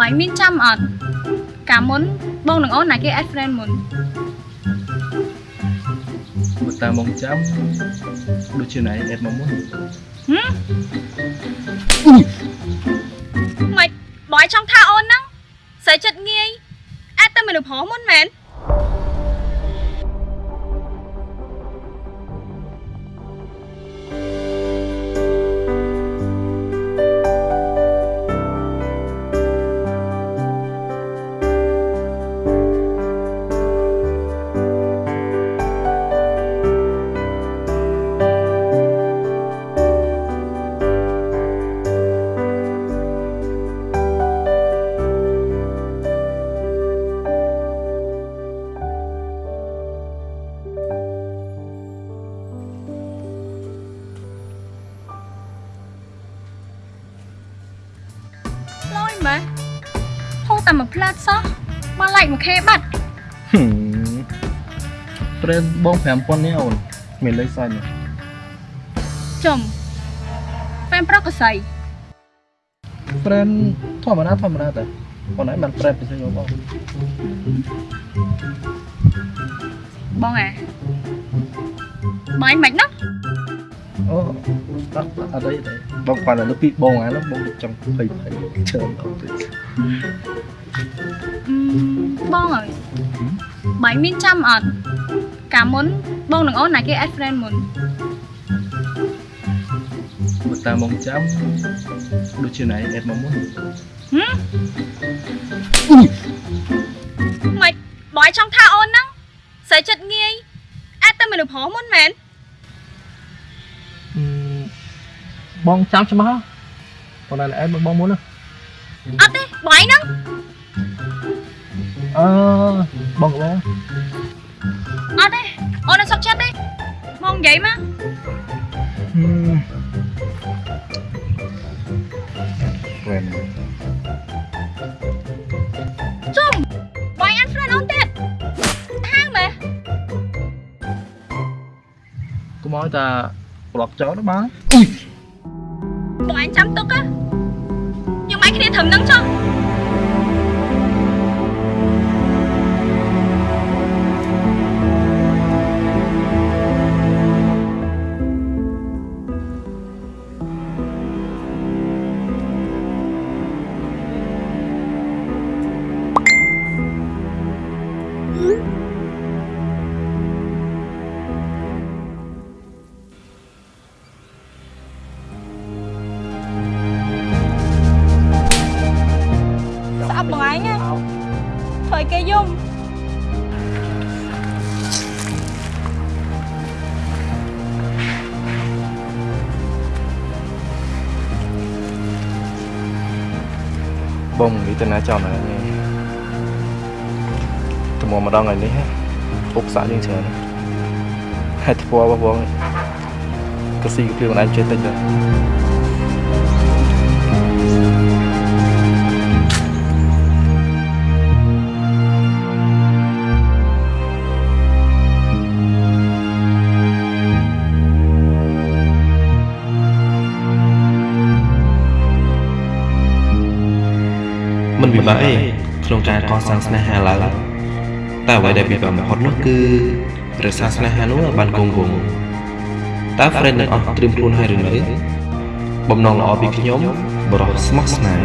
បាយមានចាំអត់កាលមុនបងនឹងអូនណាគេ add friend មុនបើតាមមកចាំដូចជាណៃអេតមកមុនហឹមមិនបាយចង់ថាអូនហ្នឹងស្រីចិត្តងាយ add តែមនុស្សប្រុសមុនមែន តែមួយផ្លាតសោះមកឡែកមួយខេបាត់ហឹមប្រេនបង5000នេះអូនមានលេខសាច់នេះចំហ្វេមប្រុសកសៃប្រេនធម្មតាធម្មតាតែប៉ុន្តែបានប្រេនពិសេសយកបងបងអាបាយមិនណា អូអត់អត់អីទេបងគាត់តែលើពីបងអានោះបងចង់ភ័យភ័យច្រើនដល់ទៅអឺបងអើយបាយមានចាំអត់កាលមុនបងនឹងអូនណាគេ add friend មុនបើតាមមកចាំដូចជាណៃអេតមកមុនហឹមមិនបាយចង់ថាអូនហ្នឹងស្រីចិត្តងាយ add តែមនុស្សប្រុសមុនមែន បងចាំច្បាស់ប៉ុន្តែអេតមកបងមុនណាអត់ទេបាយហ្នឹងអឺបងបងអត់ទេអូននឹងសុកចិត្តទេមកនិយាយម កហឹមប្រេនជុំបាយ add friend អូនទៀតហាងមែនកុំឲ្យតាប្លុកចោលណាបាទបងអញចាំទុកណាយើងមិនគ្នាត្រឹមហ្នឹងចុះ ឲ្យគេយំបងនិយាយទៅណាចោលណានេះទៅមកម្ដងថ្ងៃនេះអុកសាក់យើងច្រើនហេតុធ្វើរបស់បងក៏ស៊ីគ្រឿងខ្លួនឯងចេះតិចដែរ ពិបាកទេក្នុងការកសាងស្នេហាឡើងតែអ្វីដែលពិបាកបំផុតនោះគឺរក្សាស្នេហានោះឲ្យបានគង់វង្សតើ friend ទាំងអស់ត្រៀមខ្លួនហើយឬនៅបំណងល្អពីខ្ញុំបរោះស្មោះស្នេហ៍